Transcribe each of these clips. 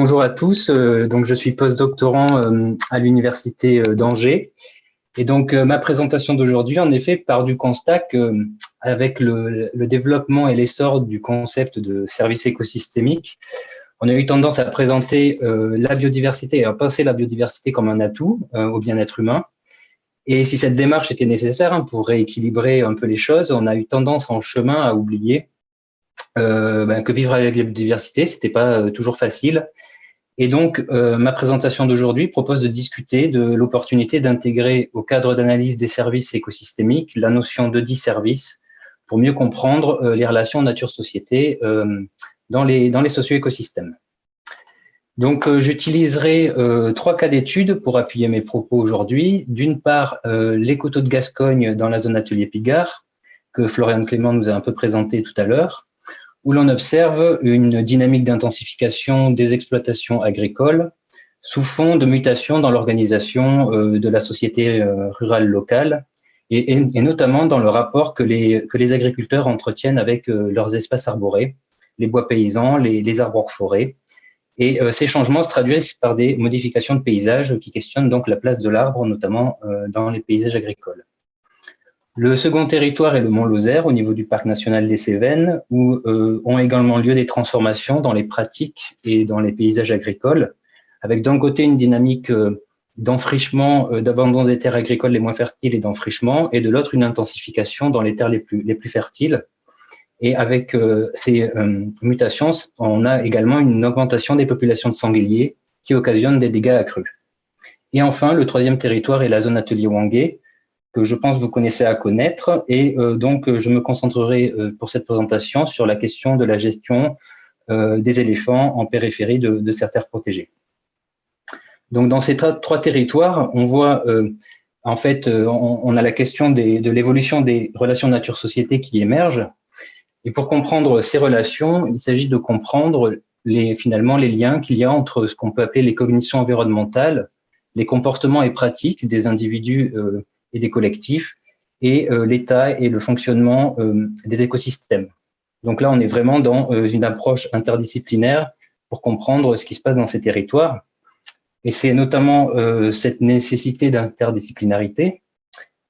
bonjour à tous. Euh, donc, je suis postdoctorant euh, à l'Université euh, d'Angers. Et donc, ma présentation d'aujourd'hui, en effet, part du constat qu'avec le, le, développement et l'essor du concept de service écosystémique, on a eu tendance à présenter la biodiversité et à penser la biodiversité comme un atout au bien-être humain. Et si cette démarche était nécessaire hein, pour rééquilibrer un peu les choses, on a eu tendance en chemin à oublier ben, que vivre avec la biodiversité, c'était pas toujours facile. Et donc, euh, ma présentation d'aujourd'hui propose de discuter de l'opportunité d'intégrer au cadre d'analyse des services écosystémiques la notion de dix services pour mieux comprendre les relations nature-société dans les, dans les socio-écosystèmes. Donc, j'utiliserai trois cas d'études pour appuyer mes propos aujourd'hui. D'une part, les coteaux de Gascogne dans la zone atelier Pigard, que Florian Clément nous a un peu présenté tout à l'heure où l'on observe une dynamique d'intensification des exploitations agricoles sous fond de mutation dans l'organisation euh, de la société euh, rurale locale et, notamment dans le rapport que les, agriculteurs entretiennent avec euh, leurs espaces arborés, les bois paysans, les, les arbres forêts. Et ces changements se traduisent par des modifications de paysages qui questionnent donc la place de l'arbre, notamment dans les paysages agricoles. Le second territoire est le Mont Lozère, au niveau du parc national des Cévennes, où euh, ont également lieu des transformations dans les pratiques et dans les paysages agricoles, avec d'un côté une dynamique euh, d'enfrichement, euh, d'abandon des terres agricoles les moins fertiles et d'enfrichement, et de l'autre une intensification dans les terres les plus, les plus fertiles. Et avec ces mutations, on a également une augmentation des populations de sangliers qui occasionne des dégâts accrus. Et enfin, le troisième territoire est la zone atelier Wangé, que je pense vous connaissez à connaître. Et euh, donc, je me concentrerai euh, pour cette présentation sur la question de la gestion euh, des éléphants en périphérie de, de certaines protégées. Donc, dans ces trois territoires, on voit, en fait, on, on, a la question des, de l'évolution des relations nature-société qui émergent. Et pour comprendre ces relations, il s'agit de comprendre les, finalement les liens qu'il y a entre ce qu'on peut appeler les cognitions environnementales, les comportements et pratiques des individus et des collectifs, et euh, l'état et le fonctionnement euh, des écosystèmes. Donc là, on est vraiment dans euh, une approche interdisciplinaire pour comprendre ce qui se passe dans ces territoires. Et c'est notamment cette nécessité d'interdisciplinarité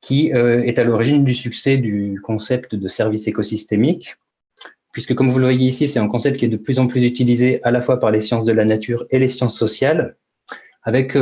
qui est à l'origine du succès du concept de service écosystémique, puisque comme vous le voyez ici, c'est un concept qui est de plus en plus utilisé à la fois par les sciences de la nature et les sciences sociales, avec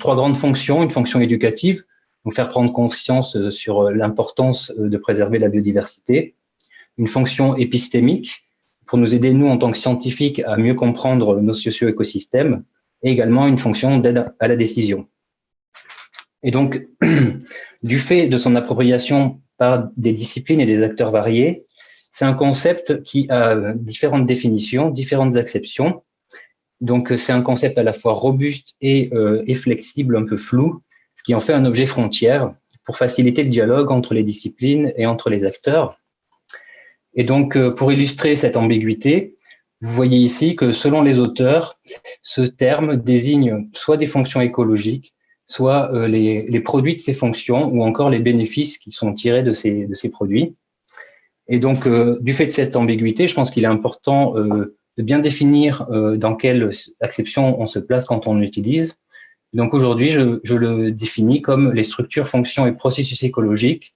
trois grandes fonctions, une fonction éducative, donc faire prendre conscience euh, sur euh, l'importance euh, de préserver la biodiversité, une fonction épistémique pour nous aider, nous, en tant que scientifiques, à mieux comprendre nos socio-écosystèmes, et également une fonction d'aide à la décision. Et donc, du fait de son appropriation par des disciplines et des acteurs variés, c'est un concept qui a différentes définitions, différentes acceptions. Donc, c'est un concept à la fois robuste et flexible, un peu flou, qui en fait un objet frontière pour faciliter le dialogue entre les disciplines et entre les acteurs. Et donc, euh, pour illustrer cette ambiguïté, vous voyez ici que selon les auteurs, ce terme désigne soit des fonctions écologiques, soit euh, les, produits de ces fonctions ou encore les bénéfices qui sont tirés de ces, de ces produits. Et donc, euh, du fait de cette ambiguïté, je pense qu'il est important de bien définir dans quelle acception on se place quand on l'utilise. Donc aujourd'hui, je, le définis comme les structures, fonctions et processus écologiques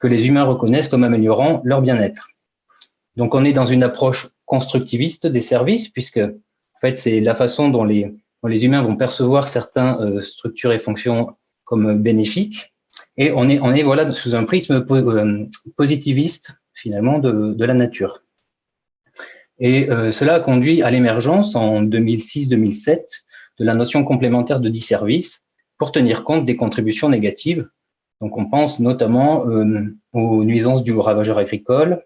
que les humains reconnaissent comme améliorant leur bien-être. Donc on est dans une approche constructiviste des services, puisque en fait c'est la façon dont les, les humains vont percevoir certaines euh, structures et fonctions comme bénéfiques, et on est, on est voilà sous un prisme euh, positiviste finalement de, de, la nature. Et euh, cela a conduit à l'émergence en 2006-2007 de la notion complémentaire de disservice pour tenir compte des contributions négatives. Donc, on pense notamment euh, aux nuisances du ravageur agricole,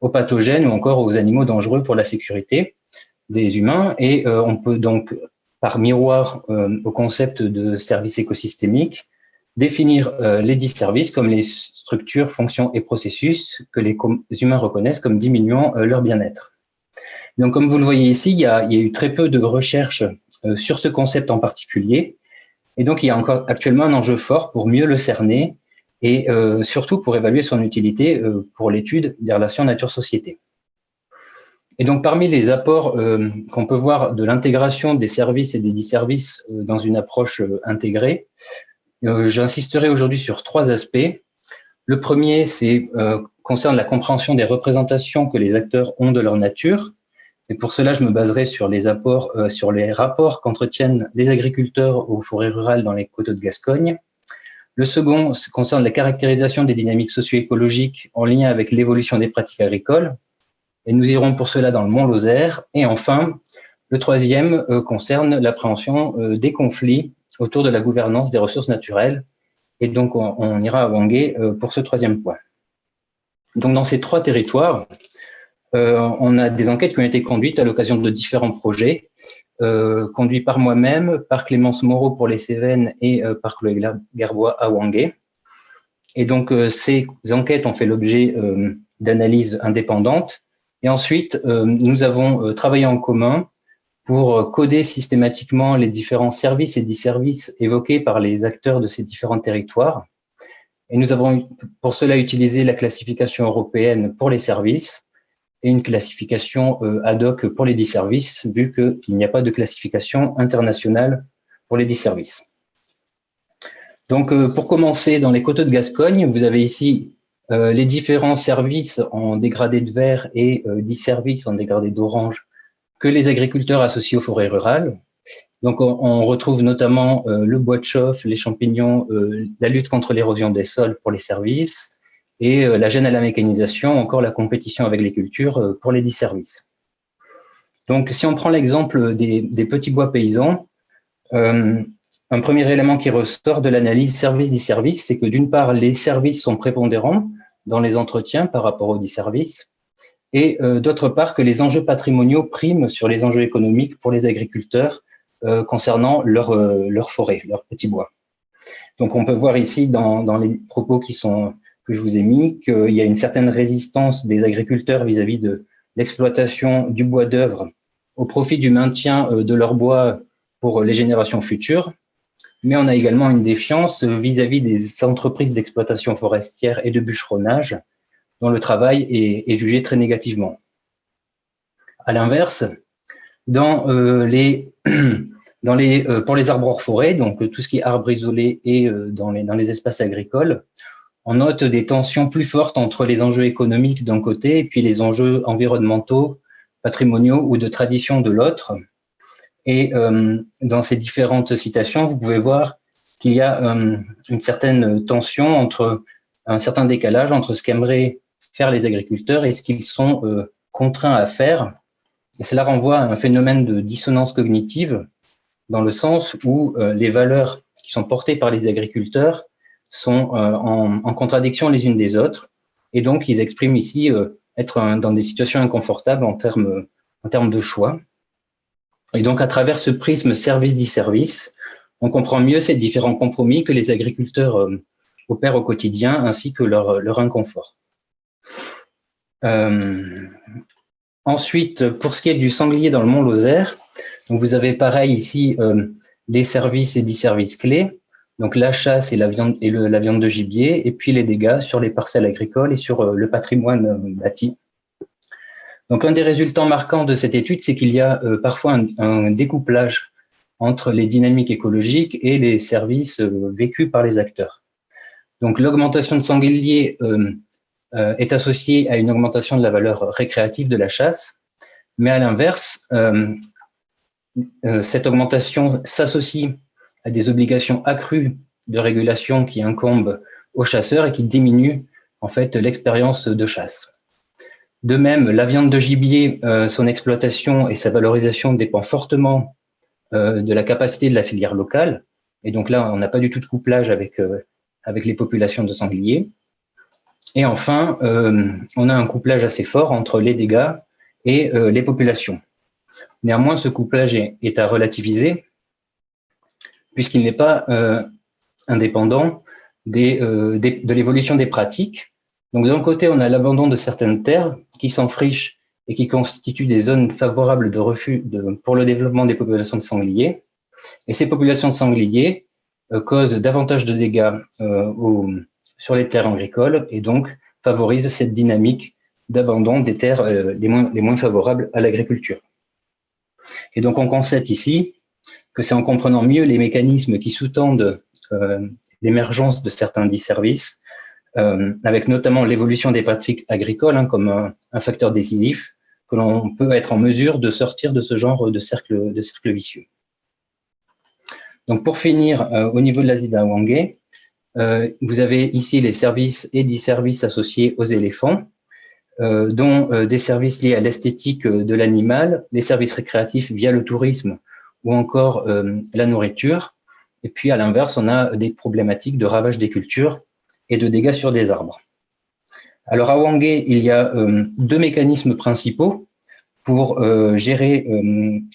aux pathogènes ou encore aux animaux dangereux pour la sécurité des humains. Et euh, on peut donc, par miroir euh, au concept de service écosystémique, définir les disservices comme les structures, fonctions et processus que les humains reconnaissent comme diminuant leur bien-être. Donc, comme vous le voyez ici, il y a, il y a eu très peu de recherches euh, sur ce concept en particulier. Et donc, il y a encore actuellement un enjeu fort pour mieux le cerner et euh, surtout pour évaluer son utilité euh, pour l'étude des relations nature-société. Et donc, parmi les apports euh, qu'on peut voir de l'intégration des services et des disservices euh, dans une approche euh, intégrée, j'insisterai aujourd'hui sur trois aspects. Le premier, c'est concerne la compréhension des représentations que les acteurs ont de leur nature. Et pour cela, je me baserai sur les apports, sur les rapports qu'entretiennent les agriculteurs aux forêts rurales dans les coteaux de Gascogne. Le second concerne la caractérisation des dynamiques socio-écologiques en lien avec l'évolution des pratiques agricoles, et nous irons pour cela dans le Mont-Lozère. Et enfin, le troisième euh, concerne l'appréhension euh, des conflits autour de la gouvernance des ressources naturelles. Et donc, on, ira à Wangé euh, pour ce troisième point. Donc, dans ces trois territoires, on a des enquêtes qui ont été conduites à l'occasion de différents projets, conduits par moi-même, par Clémence Moreau pour les Cévennes et par Chloé Gerbois à Wangé. Et donc, ces enquêtes ont fait l'objet d'analyses indépendantes et ensuite, euh, nous avons euh, travaillé en commun pour euh, coder systématiquement les différents services et disservices évoqués par les acteurs de ces différents territoires. Et nous avons pour cela utilisé la classification européenne pour les services et une classification ad hoc pour les disservices, vu qu'il n'y a pas de classification internationale pour les disservices. Donc, pour commencer, dans les coteaux de Gascogne, vous avez ici euh, les différents services en dégradé de vert et euh, services en dégradé d'orange que les agriculteurs associent aux forêts rurales. Donc, on, retrouve notamment euh, le bois de chauffe, les champignons, euh, la lutte contre l'érosion des sols pour les services et la gêne à la mécanisation, encore la compétition avec les cultures pour les disservices. Donc, si on prend l'exemple des, des, petits bois paysans, un premier élément qui ressort de l'analyse service-disservice, c'est que d'une part, les services sont prépondérants, dans les entretiens par rapport aux services, et euh, d'autre part que les enjeux patrimoniaux priment sur les enjeux économiques pour les agriculteurs euh, concernant leur, euh, leur forêt, leur petit bois. Donc on peut voir ici dans, dans les propos qui sont, que je vous ai mis qu'il y a une certaine résistance des agriculteurs vis-à-vis de l'exploitation du bois d'œuvre au profit du maintien de leur bois pour les générations futures, mais on a également une défiance vis-à-vis des entreprises d'exploitation forestière et de bûcheronnage, dont le travail est, jugé très négativement. À l'inverse, dans euh, les, dans les, euh, pour les arbres hors forêt, donc tout ce qui est arbres isolés et euh, dans, les, dans les espaces agricoles, on note des tensions plus fortes entre les enjeux économiques d'un côté et puis les enjeux environnementaux, patrimoniaux ou de tradition de l'autre. Et euh, dans ces différentes citations, vous pouvez voir qu'il y a euh, une certaine tension entre un certain décalage entre ce qu'aimeraient faire les agriculteurs et ce qu'ils sont euh, contraints à faire. Et cela renvoie à un phénomène de dissonance cognitive dans le sens où les valeurs qui sont portées par les agriculteurs sont en, en, contradiction les unes des autres. Et donc, ils expriment ici être dans des situations inconfortables en termes, de choix. Et donc, à travers ce prisme service-disservice, on comprend mieux ces différents compromis que les agriculteurs euh, opèrent au quotidien, ainsi que leur, inconfort. Euh, ensuite, pour ce qui est du sanglier dans le Mont Lozère, donc vous avez pareil ici euh, les services et disservices clés, donc la chasse et la viande, et la viande de gibier, et puis les dégâts sur les parcelles agricoles et sur le patrimoine bâti. Donc, un des résultats marquants de cette étude, c'est qu'il y a euh, parfois un, découplage entre les dynamiques écologiques et les services euh, vécus par les acteurs. Donc, l'augmentation de sangliers euh, est associée à une augmentation de la valeur récréative de la chasse, mais à l'inverse, cette augmentation s'associe des obligations accrues de régulation qui incombent aux chasseurs et qui diminuent en fait l'expérience de chasse. De même, la viande de gibier, euh, son exploitation et sa valorisation dépend fortement euh, de la capacité de la filière locale. Et donc là, on n'a pas du tout de couplage avec, euh, avec les populations de sangliers. Et enfin, on a un couplage assez fort entre les dégâts et les populations. Néanmoins, ce couplage est, à relativiser, puisqu'il n'est pas indépendant des, de l'évolution des pratiques donc d'un côté, on a l'abandon de certaines terres qui s'enfrichent et qui constituent des zones favorables de refus pour le développement des populations de sangliers. Et ces populations de sangliers euh, causent davantage de dégâts euh, sur les terres agricoles et donc favorisent cette dynamique d'abandon des terres les, moins, les moins favorables à l'agriculture. Et donc, on constate ici c'est en comprenant mieux les mécanismes qui sous-tendent l'émergence de certains dits services, avec notamment l'évolution des pratiques agricoles hein, comme un, facteur décisif, que l'on peut être en mesure de sortir de ce genre de cercle, vicieux. Donc, pour finir, au niveau de la Zida Wangé, euh, vous avez ici les services et des services associés aux éléphants, euh, dont euh, des services liés à l'esthétique de l'animal, des services récréatifs via le tourisme ou encore la nourriture. Et puis, à l'inverse, on a des problématiques de ravage des cultures et de dégâts sur des arbres. Alors, à Wangé, il y a deux mécanismes principaux pour gérer,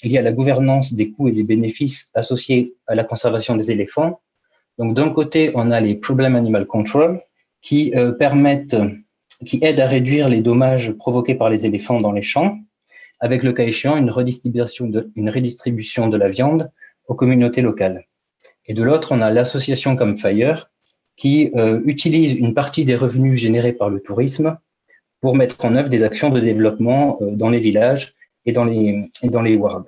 liés à la gouvernance des coûts et des bénéfices associés à la conservation des éléphants. Donc, d'un côté, on a les Problem Animal Control qui euh, permettent, qui aident à réduire les dommages provoqués par les éléphants dans les champs, avec le cas échéant une redistribution de, une redistribution de la viande aux communautés locales. Et de l'autre, on a l'association Campfire qui euh, utilise une partie des revenus générés par le tourisme pour mettre en œuvre des actions de développement euh, dans les villages et dans les, dans les wards.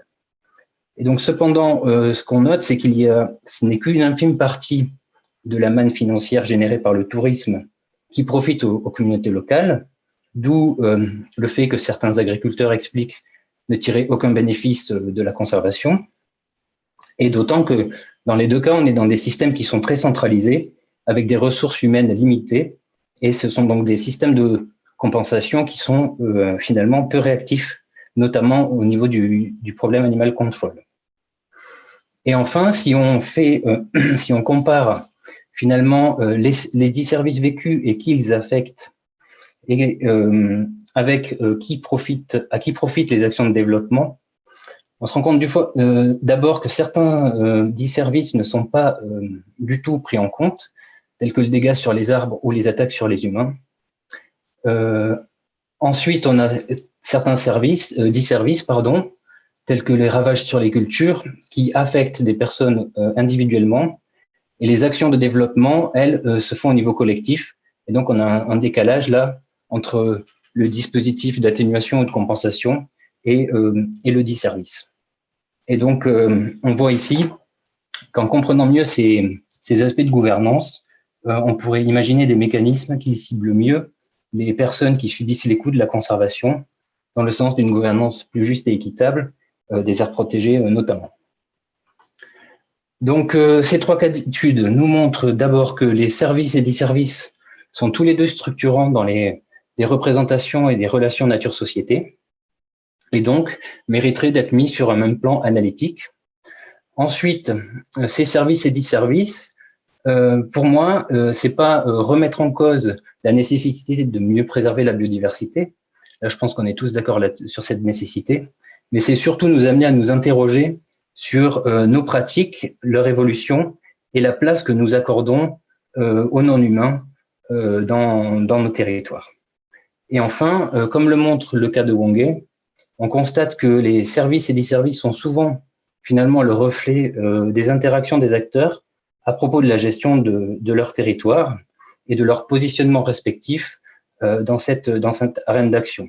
Et donc, cependant, euh, ce qu'on note, c'est qu'il y a, ce n'est qu'une infime partie de la manne financière générée par le tourisme qui profite aux, communautés locales, d'où euh, le fait que certains agriculteurs expliquent ne tirer aucun bénéfice euh, de la conservation. Et d'autant que dans les deux cas, on est dans des systèmes qui sont très centralisés, avec des ressources humaines limitées, et ce sont donc des systèmes de compensation qui sont finalement peu réactifs, notamment au niveau du, du problème animal control. Et enfin, si on fait, euh, si on compare finalement euh, les, les, dix services vécus et qui ils affectent, et euh, avec qui profite, à qui profitent les actions de développement, on se rend compte d'abord que certains dix services ne sont pas du tout pris en compte, tels que le dégât sur les arbres ou les attaques sur les humains. ensuite, on a certains services, dix services, pardon, tels que les ravages sur les cultures, qui affectent des personnes euh, individuellement. Et les actions de développement, elles, euh, se font au niveau collectif. Et donc, on a un, décalage là entre le dispositif d'atténuation ou de compensation et, euh, le dit service. Et donc, on voit ici qu'en comprenant mieux ces, aspects de gouvernance, on pourrait imaginer des mécanismes qui ciblent mieux les personnes qui subissent les coûts de la conservation dans le sens d'une gouvernance plus juste et équitable euh, des aires protégées euh, notamment. Donc, euh, ces trois cas d'études nous montrent d'abord que les services et disservices sont tous les deux structurants dans les, des représentations et des relations nature-société, et donc mériteraient d'être mis sur un même plan analytique. Ensuite, ces services et disservices, euh, pour moi, euh, c'est pas remettre en cause la nécessité de mieux préserver la biodiversité. Là, je pense qu'on est tous d'accord sur cette nécessité mais c'est surtout nous amener à nous interroger sur euh, nos pratiques, leur évolution et la place que nous accordons euh, aux non-humains euh, dans, nos territoires. Et enfin, comme le montre le cas de Wongé, on constate que les services et les services sont souvent finalement le reflet des interactions des acteurs à propos de la gestion de, leur territoire et de leur positionnement respectif dans, cette, dans cette arène d'action.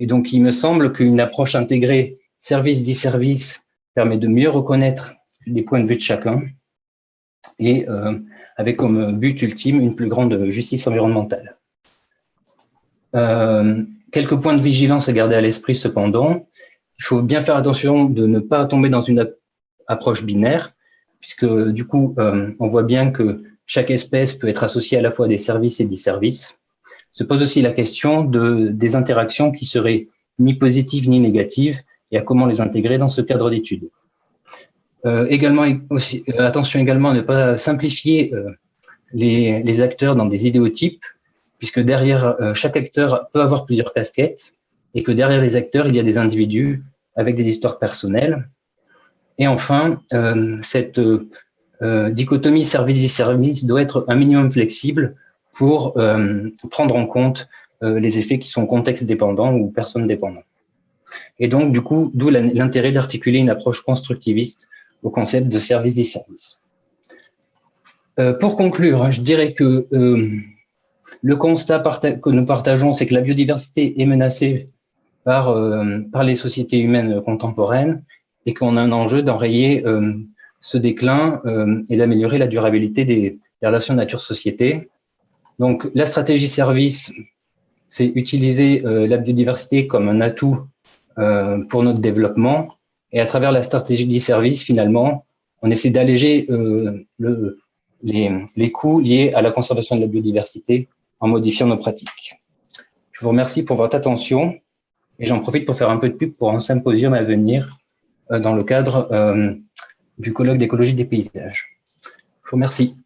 Et donc, il me semble qu'une approche intégrée service dit service permet de mieux reconnaître les points de vue de chacun et euh, avec comme but ultime une plus grande justice environnementale. Euh, quelques points de vigilance à garder à l'esprit cependant. Il faut bien faire attention de ne pas tomber dans une approche binaire, puisque du coup, euh, on voit bien que chaque espèce peut être associée à la fois des services et des services se pose aussi la question de, des interactions qui seraient ni positives ni négatives et à comment les intégrer dans ce cadre d'étude. Euh, également, euh, attention également à ne pas simplifier les, acteurs dans des idéotypes, puisque derrière euh, chaque acteur peut avoir plusieurs casquettes et que derrière les acteurs, il y a des individus avec des histoires personnelles. Et enfin, euh, cette dichotomie service-service doit être un minimum flexible pour euh, prendre en compte euh, les effets qui sont contexte dépendants ou personnes dépendantes. Et donc, du coup, d'où l'intérêt d'articuler une approche constructiviste au concept de service des services. Euh, pour conclure, je dirais que le constat que nous partageons, c'est que la biodiversité est menacée par, euh, par les sociétés humaines contemporaines et qu'on a un enjeu d'enrayer euh, ce déclin euh, et d'améliorer la durabilité des, des relations nature-société. Donc, la stratégie service, c'est utiliser la biodiversité comme un atout pour notre développement. Et à travers la stratégie service, finalement, on essaie d'alléger le, les, les coûts liés à la conservation de la biodiversité en modifiant nos pratiques. Je vous remercie pour votre attention et j'en profite pour faire un peu de pub pour un symposium à venir euh, dans le cadre euh, du colloque d'écologie des paysages. Je vous remercie.